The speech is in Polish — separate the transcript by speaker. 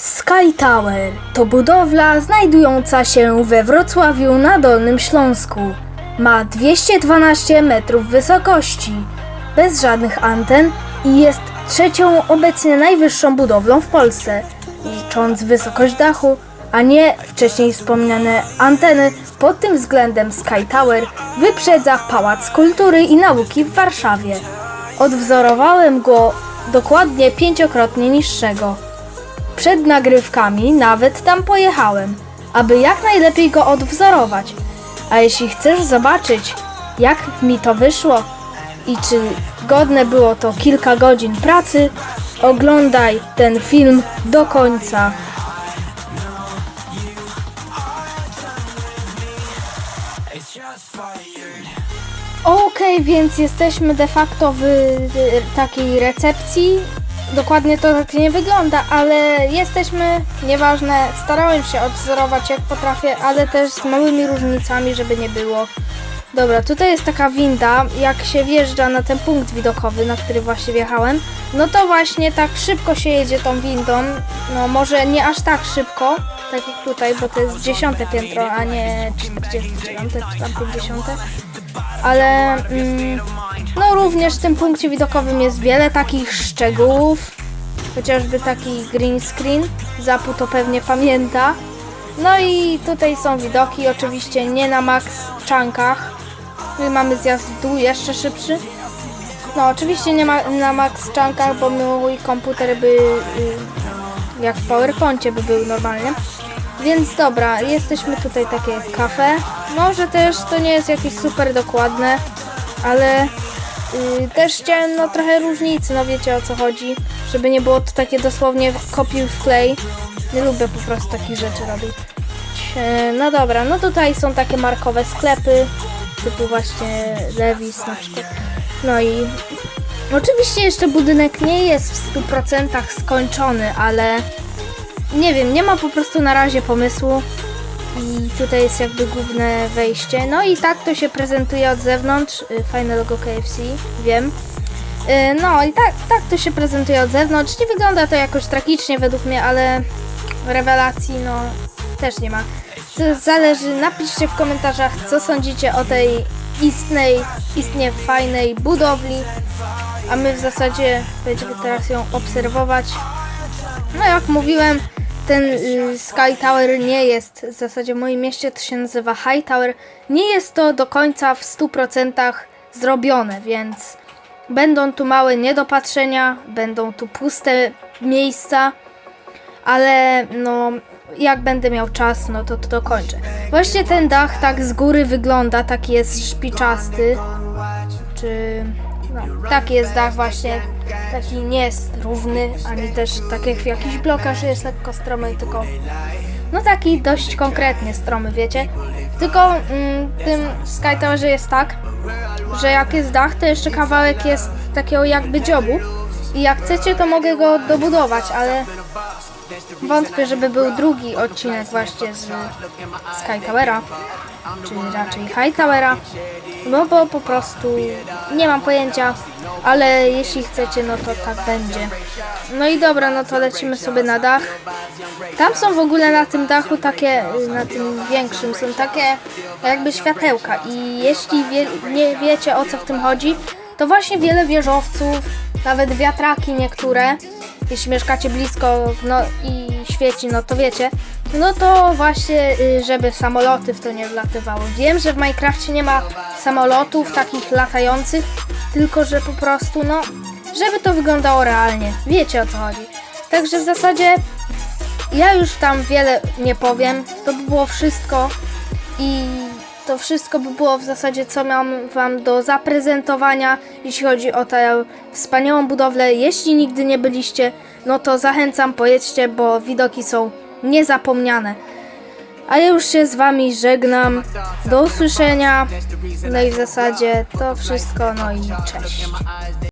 Speaker 1: Sky Tower to budowla znajdująca się we Wrocławiu na Dolnym Śląsku. Ma 212 metrów wysokości, bez żadnych anten i jest trzecią obecnie najwyższą budowlą w Polsce, licząc wysokość dachu, a nie wcześniej wspomniane anteny. Pod tym względem Sky Tower wyprzedza Pałac Kultury i Nauki w Warszawie. Odwzorowałem go dokładnie pięciokrotnie niższego. Przed nagrywkami nawet tam pojechałem, aby jak najlepiej go odwzorować. A jeśli chcesz zobaczyć, jak mi to wyszło i czy godne było to kilka godzin pracy, oglądaj ten film do końca. Okej, więc jesteśmy de facto w takiej recepcji. Dokładnie to tak nie wygląda, ale jesteśmy, nieważne, starałem się odwzorować jak potrafię, ale też z małymi różnicami, żeby nie było. Dobra, tutaj jest taka winda, jak się wjeżdża na ten punkt widokowy, na który właśnie wjechałem, no to właśnie tak szybko się jedzie tą windą, no może nie aż tak szybko, tak jak tutaj, bo to jest dziesiąte piętro, a nie 49 czy tam 50 ale mm, no również w tym punkcie widokowym jest wiele takich szczegółów, chociażby taki green screen, Zapu to pewnie pamięta. No i tutaj są widoki, oczywiście nie na max czankach. Tu mamy zjazd w dół jeszcze szybszy. No oczywiście nie ma na max czankach, bo mój komputer by y, jak w PowerPoincie by był normalnie. Więc dobra, jesteśmy tutaj takie kafe. Może też to nie jest jakieś super dokładne, ale yy, też chciałem no trochę różnicy, no wiecie o co chodzi, żeby nie było to takie dosłownie kopiuj w klej. Nie lubię po prostu takich rzeczy robić. E, No dobra, no tutaj są takie markowe sklepy, typu właśnie Levis na przykład. No i oczywiście jeszcze budynek nie jest w 100% skończony, ale nie wiem, nie ma po prostu na razie pomysłu. I tutaj jest jakby główne wejście. No i tak to się prezentuje od zewnątrz. Y, Fajne logo KFC, wiem. Y, No i tak, tak to się prezentuje od zewnątrz. Nie wygląda to jakoś tragicznie według mnie, ale rewelacji no też nie ma. To zależy, napiszcie w komentarzach, co sądzicie o tej istnej, istnie fajnej budowli. A my w zasadzie będziemy teraz ją obserwować. No jak mówiłem, ten y, Sky Tower nie jest, w zasadzie w moim mieście to się nazywa High Tower, nie jest to do końca w 100% zrobione, więc będą tu małe niedopatrzenia, będą tu puste miejsca, ale no jak będę miał czas, no to to dokończę. Właśnie ten dach tak z góry wygląda, taki jest szpiczasty, czy no, taki jest dach właśnie, taki nie jest równy, ani też tak jak w jakichś blokach, że jest lekko stromy, tylko no taki dość konkretnie stromy, wiecie. Tylko mm, tym Sky Towerze jest tak, że jak jest dach, to jeszcze kawałek jest takiego jakby dziobu i jak chcecie, to mogę go dobudować, ale wątpię, żeby był drugi odcinek właśnie z Sky Towera, czy raczej High Towera, no bo po prostu nie mam pojęcia, ale jeśli chcecie, no to tak będzie. No i dobra, no to lecimy sobie na dach. Tam są w ogóle na tym dachu takie, na tym większym, są takie jakby światełka i jeśli wie, nie wiecie o co w tym chodzi, to właśnie wiele wieżowców, nawet wiatraki niektóre, jeśli mieszkacie blisko no, i świeci, no to wiecie, no to właśnie, y, żeby samoloty w to nie wlatywały. Wiem, że w Minecrafcie nie ma samolotów takich latających, tylko że po prostu, no, żeby to wyglądało realnie. Wiecie o co chodzi. Także w zasadzie ja już tam wiele nie powiem. To by było wszystko i to wszystko by było w zasadzie, co mam Wam do zaprezentowania, jeśli chodzi o tę wspaniałą budowlę. Jeśli nigdy nie byliście, no to zachęcam, pojedźcie, bo widoki są niezapomniane. A ja już się z Wami żegnam. Do usłyszenia. No i w zasadzie to wszystko. No i cześć.